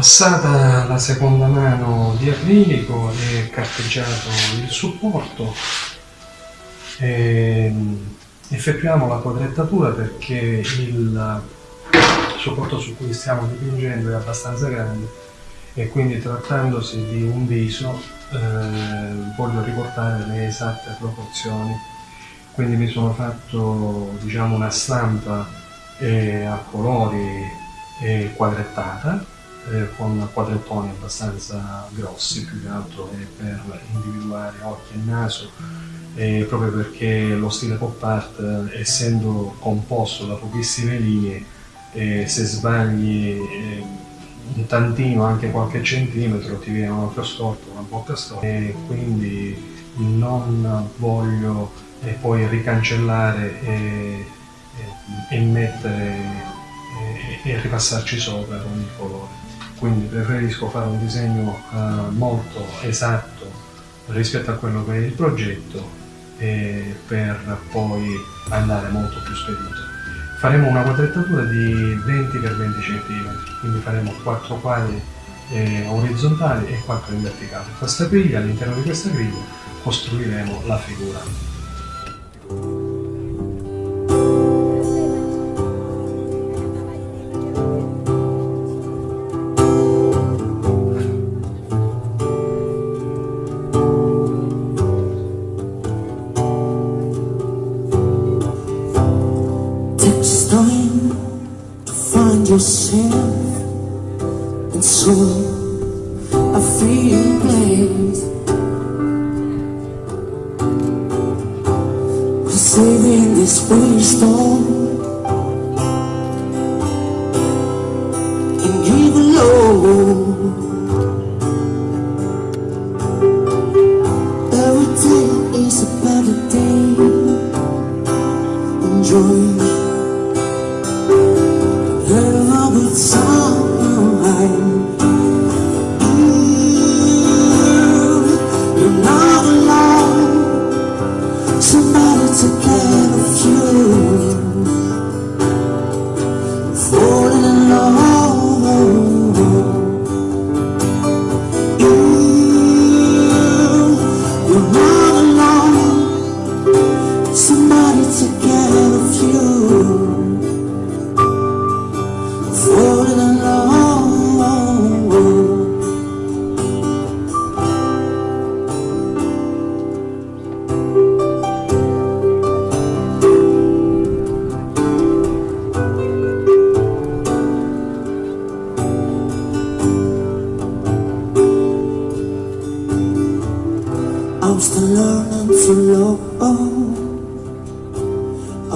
Passata la seconda mano di acrilico e carteggiato il supporto, e effettuiamo la quadrettatura perché il supporto su cui stiamo dipingendo è abbastanza grande e quindi trattandosi di un viso eh, voglio riportare le esatte proporzioni. Quindi mi sono fatto diciamo una stampa eh, a colori eh, quadrettata eh, con quadrettoni abbastanza grossi più che altro per individuare occhi e naso proprio perché lo stile pop art essendo composto da pochissime linee se sbagli un tantino, anche qualche centimetro, ti viene un occhio storto, una bocca storta e quindi non voglio eh, poi ricancellare e, e, e mettere e, ripassarci sopra con il colore. Quindi preferisco fare un disegno uh, molto esatto rispetto a quello che è il progetto per poi andare molto più spedito faremo una quadrettatura di 20 x 20 cm, quindi faremo 4 quadri eh, orizzontali e 4 in verticale. Questa griglia, all'interno di questa griglia, costruiremo la figura. And so I feel blamed We're saving this brainstorm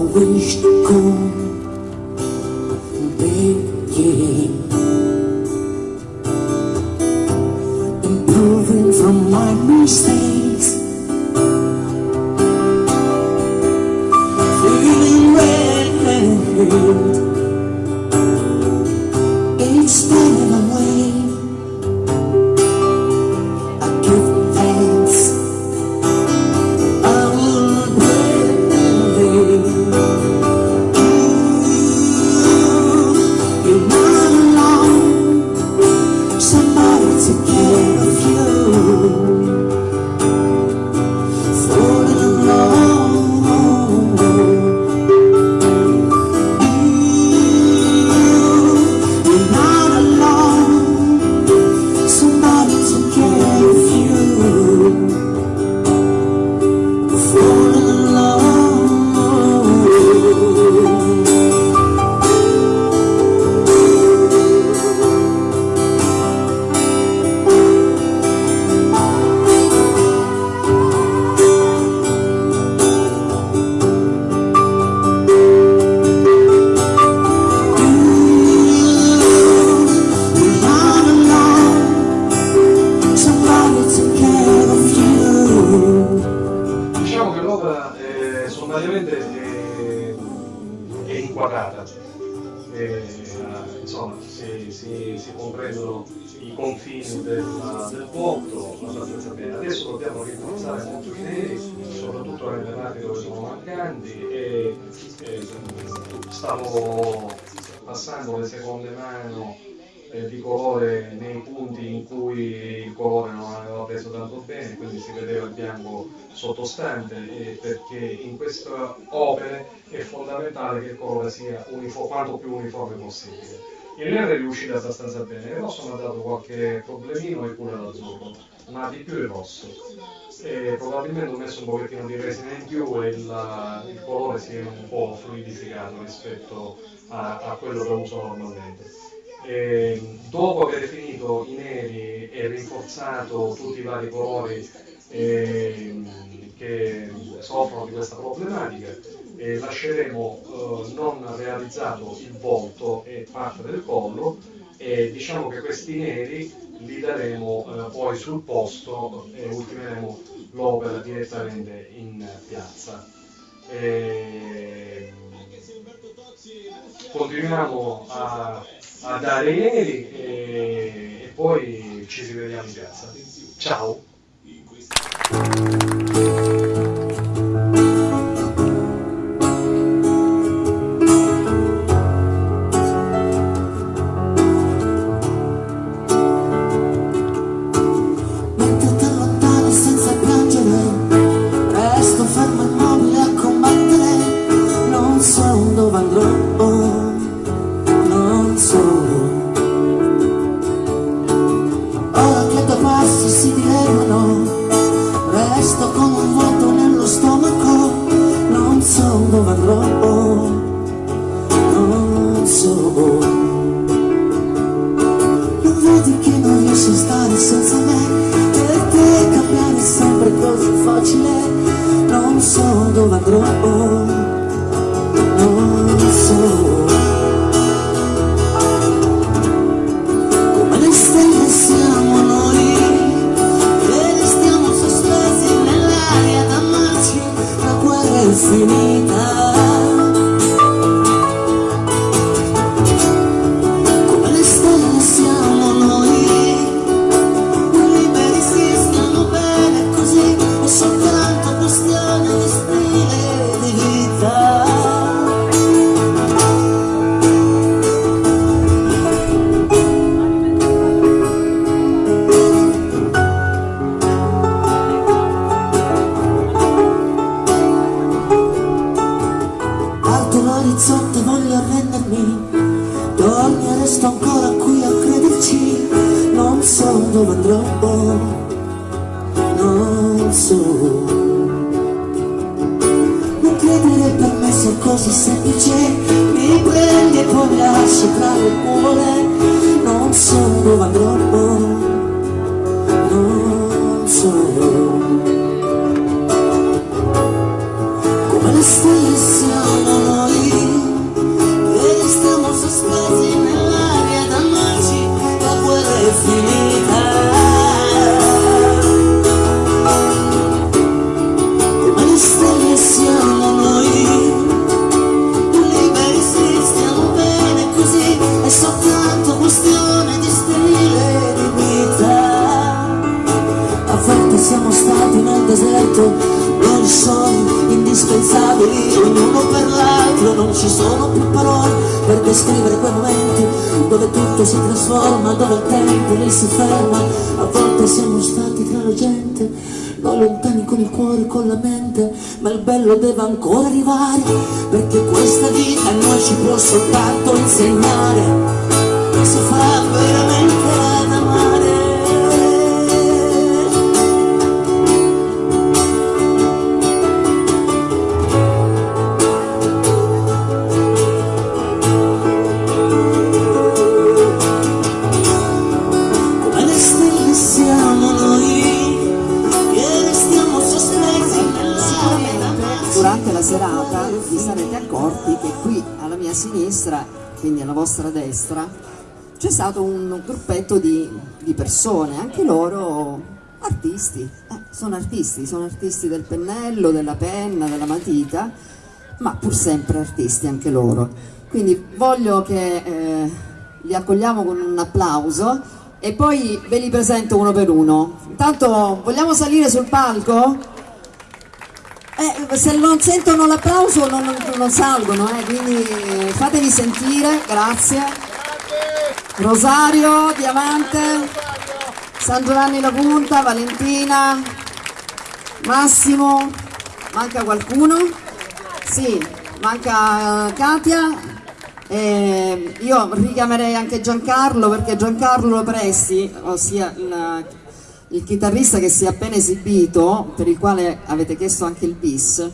I E, insomma, si, si, si, comprendono i confini del, del bene. Adesso dobbiamo rinforzare molto i neri, soprattutto nelle parti dove sono mancanti e, e stavo passando le seconde mani eh, di colore nei punti in cui il colore non aveva preso tanto bene, quindi si vedeva il bianco sottostante, eh, perché in queste opere è fondamentale che il colore sia quanto più uniforme possibile. Il nero è riuscito abbastanza bene, il rosso mi ha dato qualche problemino e pure l'azzurro, ma di più il rosso. E probabilmente ho messo un pochettino di resina in più e il, il colore si è un po' fluidificato rispetto a, a quello che uso normalmente. E dopo aver finito i neri e rinforzato tutti i vari colori eh, che soffrono di questa problematica, eh, lasceremo eh, non realizzato il volto e parte del collo e diciamo che questi neri li daremo eh, poi sul posto e ultimeremo l'opera direttamente in piazza. E continuiamo a, a, dare i neri e, e poi ci rivediamo in piazza. Ciao! rodando solo. Non credere per me sia così semplice mi prende e poi mi tra le cuore non sono ma troppo trasforma dove il tempo lì si ferma. A volte siamo stati tra la gente noi lontani con il cuore e con la mente. Ma il bello deve ancora arrivare perché questa vita a noi ci può soltanto insegnare. Cosa farà veramente persone, anche loro artisti, eh, sono artisti, sono artisti del pennello, della penna, della matita, ma pur sempre artisti anche loro. Quindi voglio che eh, li accogliamo con un applauso e poi ve li presento uno per uno. Intanto vogliamo salire sul palco? Eh, se non sentono l'applauso non, non, salgono, eh, quindi fatevi sentire, grazie. Rosario, Diamante, San Giovanni La Punta, Valentina, Massimo, manca qualcuno? Sì, manca Katia. Eh, io richiamerei anche Giancarlo perché Giancarlo Presti, ossia il, il chitarrista che si è appena esibito, per il quale avete chiesto anche il bis,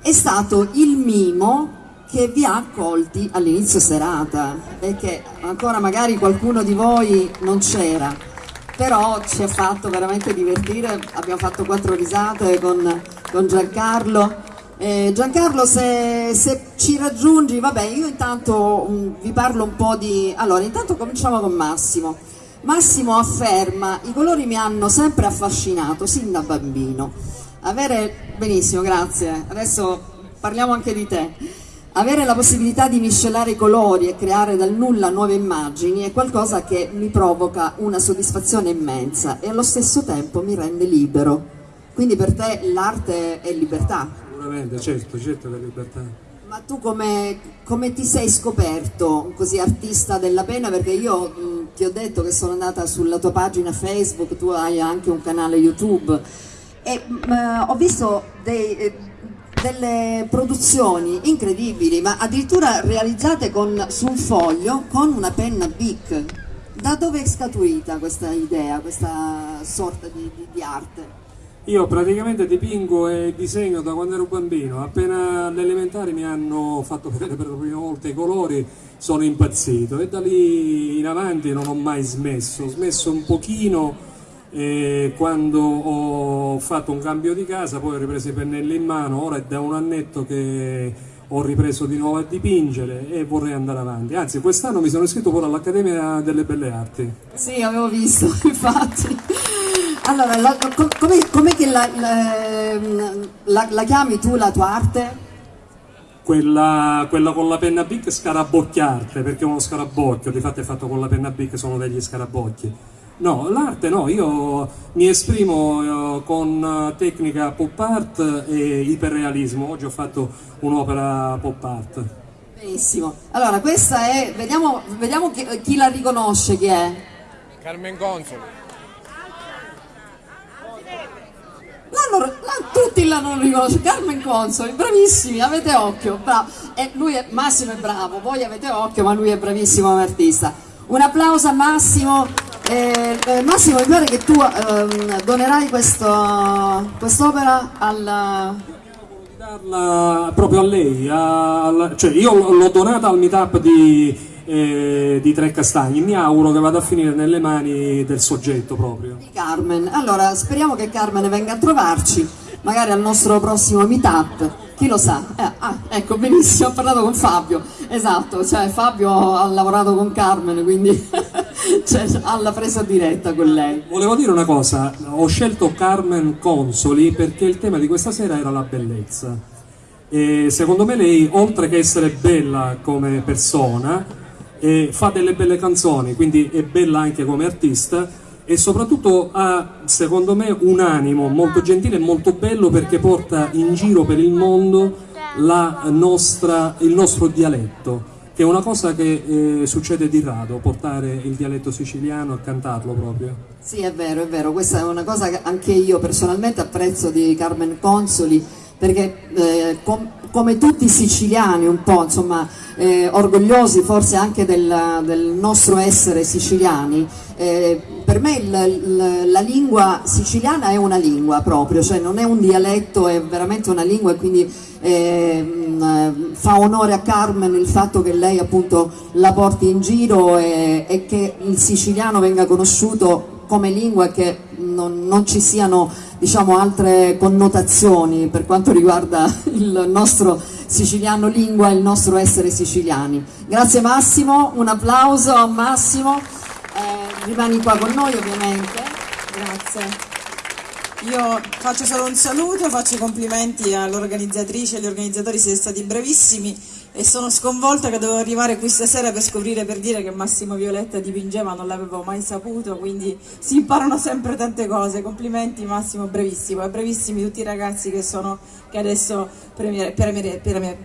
è stato il mimo che vi ha accolti all'inizio serata che ancora magari qualcuno di voi non c'era però ci ha fatto veramente divertire. Abbiamo fatto quattro risate con, con Giancarlo. Eh, Giancarlo se, se, ci raggiungi vabbè io intanto um, vi parlo un po' di allora intanto cominciamo con Massimo Massimo afferma i colori mi hanno sempre affascinato sin da bambino avere benissimo grazie adesso parliamo anche di te avere la possibilità di miscelare i colori e creare dal nulla nuove immagini è qualcosa che mi provoca una soddisfazione immensa e allo stesso tempo mi rende libero. Quindi per te l'arte è libertà? Sicuramente, certo, certo è libertà. Ma tu come, come, ti sei scoperto così artista della pena? Perché io mh, ti ho detto che sono andata sulla tua pagina Facebook, tu hai anche un canale YouTube e mh, ho visto dei... Eh, delle produzioni incredibili, ma addirittura realizzate con, su un foglio con una penna Bic. Da dove è scaturita questa idea, questa sorta di, di, di arte? Io praticamente dipingo e disegno da quando ero bambino, appena alle elementari mi hanno fatto vedere per la prima volta i colori, sono impazzito e da lì in avanti non ho mai smesso, ho smesso un pochino e quando ho fatto un cambio di casa poi ho ripreso i pennelli in mano, ora è da un annetto che ho ripreso di nuovo a dipingere e vorrei andare avanti. Anzi, quest'anno mi sono iscritto pure all'Accademia delle Belle Arti. Sì, avevo visto, infatti. Allora, la, come, com'è che la, la, la, chiami tu la tua arte? Quella, quella con la penna Bic scarabocchiarte, perché è uno scarabocchio, di fatto è fatto con la penna Bic, sono degli scarabocchi No, l'arte no, io mi esprimo eh, con tecnica pop art e iperrealismo. Oggi ho fatto un'opera pop art. Benissimo. Allora, questa è. Vediamo, vediamo chi, chi, la riconosce chi è. Carmen Consoli. L'hanno, tutti l'hanno riconosciuto. Carmen Consoli, bravissimi, avete occhio. Bravo. E lui è, Massimo è bravo, voi avete occhio, ma lui è bravissimo come artista. Un applauso a Massimo. Eh, Massimo, mi pare che tu eh, donerai quest'opera al... darla proprio a lei, a, cioè io l'ho donata al meetup di, eh, di Tre Castagni, mi auguro che vada a finire nelle mani del soggetto proprio. Di Carmen, allora speriamo che Carmen venga a trovarci, magari al nostro prossimo meetup chi lo sa? Eh, ah, ecco, benissimo, ho parlato con Fabio, esatto, cioè Fabio ha lavorato con Carmen, quindi cioè, alla presa diretta con lei. Volevo dire una cosa, ho scelto Carmen Consoli perché il tema di questa sera era la bellezza. E secondo me lei, oltre che essere bella come persona, eh, fa delle belle canzoni, quindi è bella anche come artista e soprattutto ha secondo me un animo molto gentile e molto bello perché porta in giro per il mondo nostra, il nostro dialetto che è una cosa che eh, succede di rado, portare il dialetto siciliano e cantarlo proprio. Sì, è vero, è vero, questa è una cosa che anche io personalmente apprezzo di Carmen Consoli, perché eh, come tutti i siciliani un po', insomma, eh, orgogliosi forse anche del, del nostro essere siciliani, eh, per me il, il, la lingua siciliana è una lingua proprio, cioè non è un dialetto, è veramente una lingua e quindi eh, fa onore a Carmen il fatto che lei appunto la porti in giro e, e che il siciliano venga conosciuto come lingua e che non, non ci siano diciamo, altre connotazioni per quanto riguarda il nostro siciliano lingua e il nostro essere siciliani. Grazie Massimo, un applauso a Massimo, eh, rimani qua con noi ovviamente. Grazie. Io faccio solo un saluto, faccio i complimenti all'organizzatrice e agli organizzatori, siete stati bravissimi e sono sconvolta che dovevo arrivare qui stasera per scoprire, per dire che Massimo Violetta dipingeva, non l'avevo mai saputo, quindi si imparano sempre tante cose, complimenti Massimo, brevissimo, e brevissimi tutti i ragazzi che sono, che adesso premiere, premiere, premiere,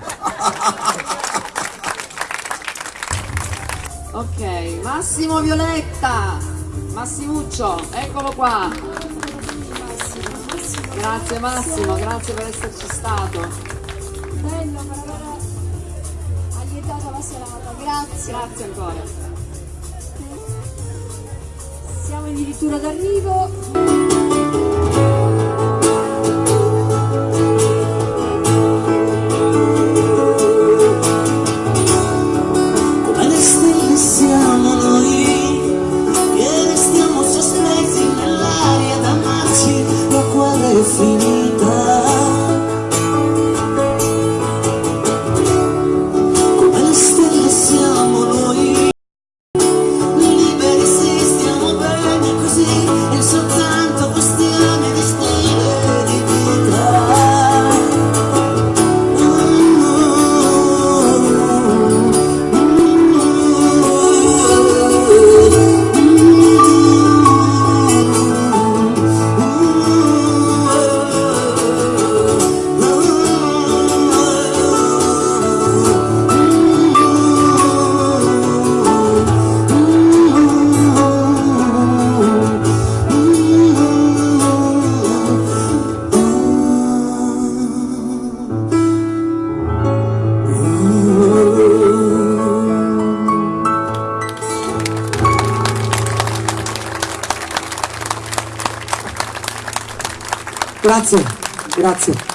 Ok, Massimo Violetta, Massimuccio, eccolo qua. Grazie Massimo, grazie per esserci stato bello per aver aiutato la serata, grazie. Grazie ancora. Siamo addirittura d'arrivo. Grazie, grazie.